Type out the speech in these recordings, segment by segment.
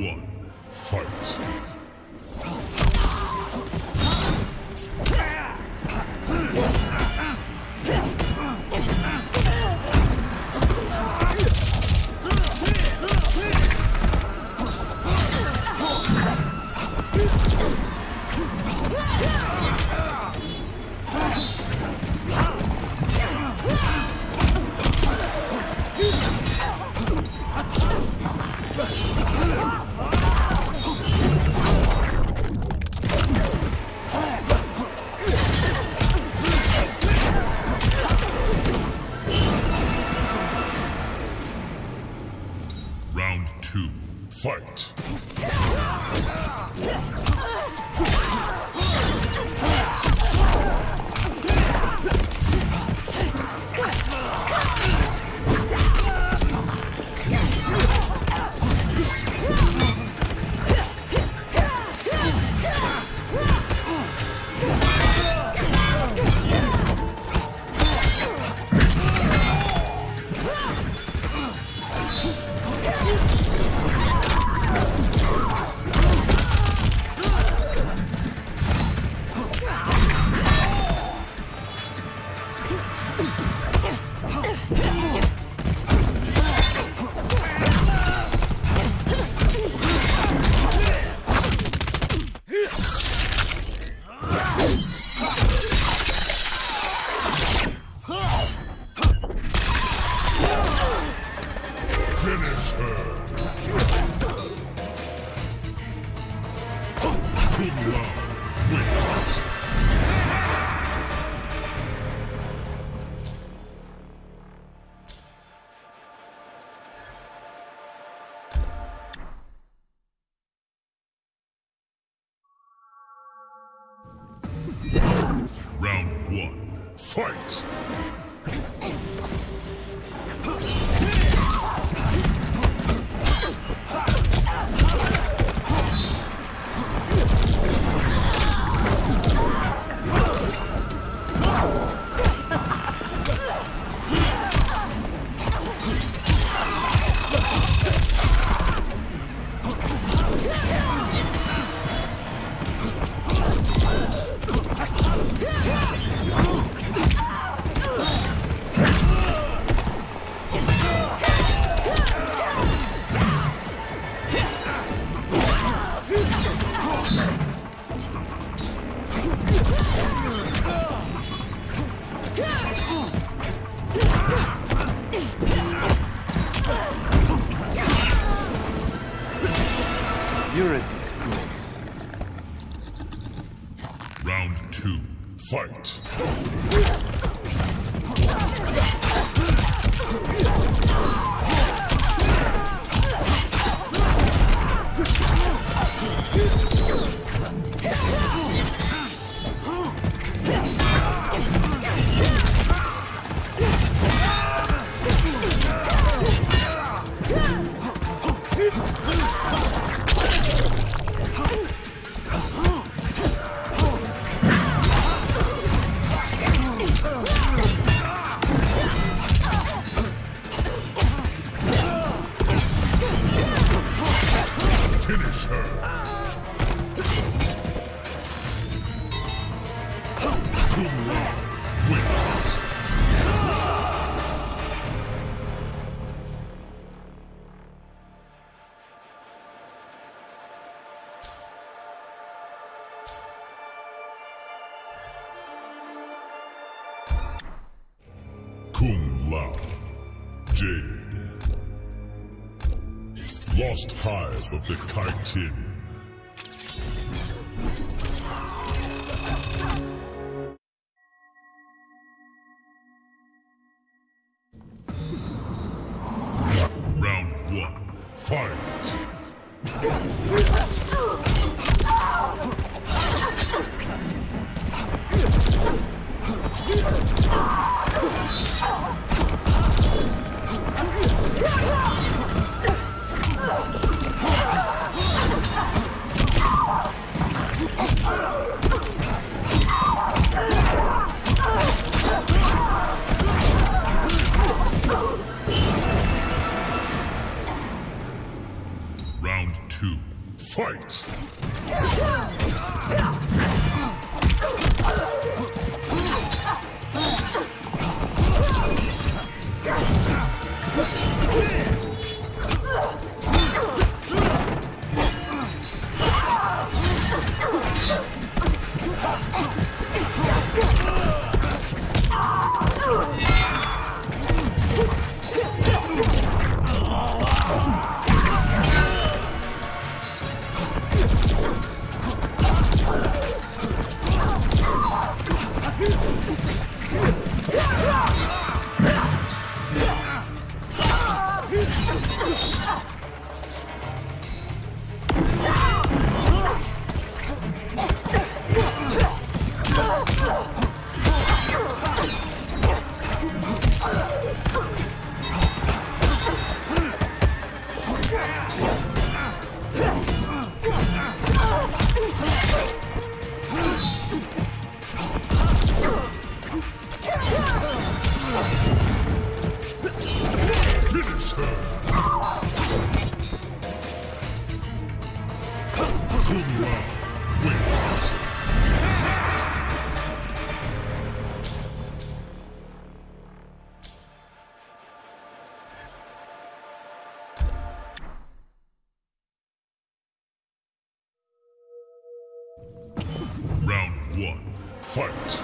One, fight. Oh, Kung Lao. Jade. Lost Hive of the Kytinn. Ugh. One. Fight!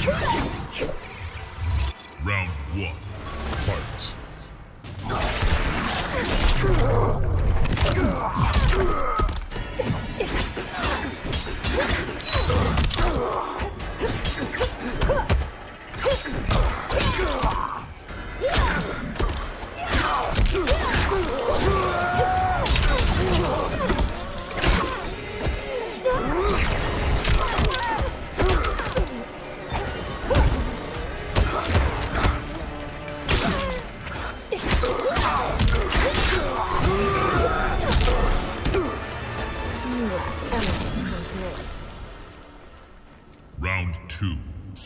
Try!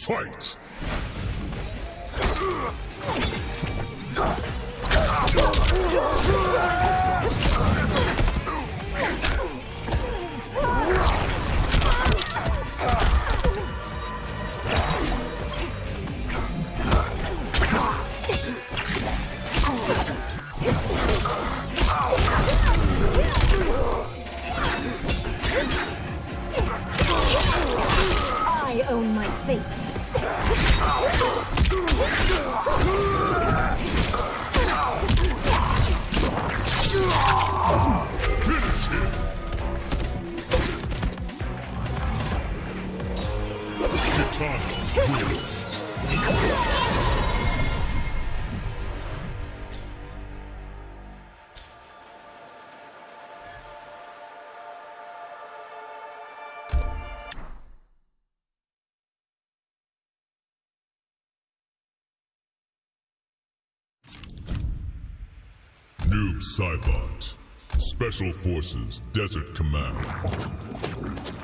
Fight! I own my fate. Noob Saibot. Special Forces Desert Command.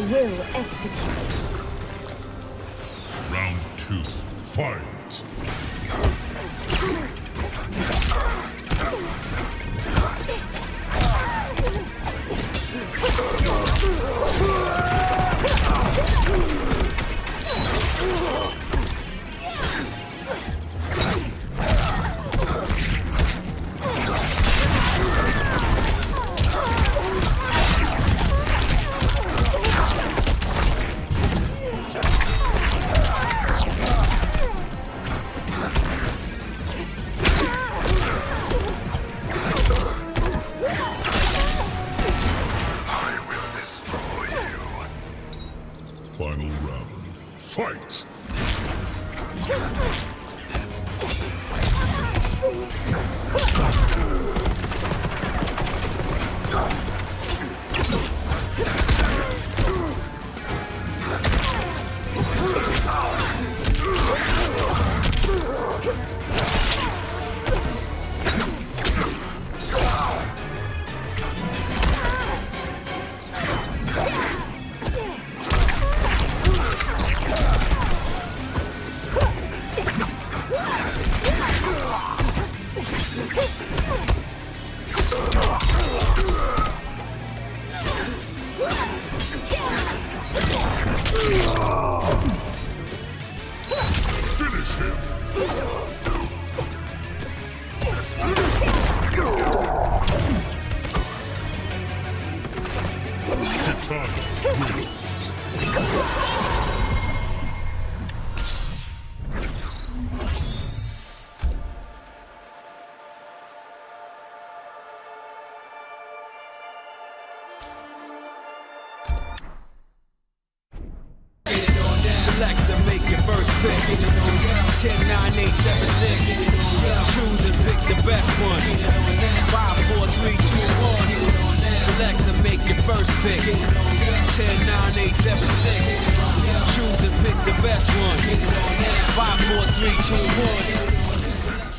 Will execute. Round two. Fight. Final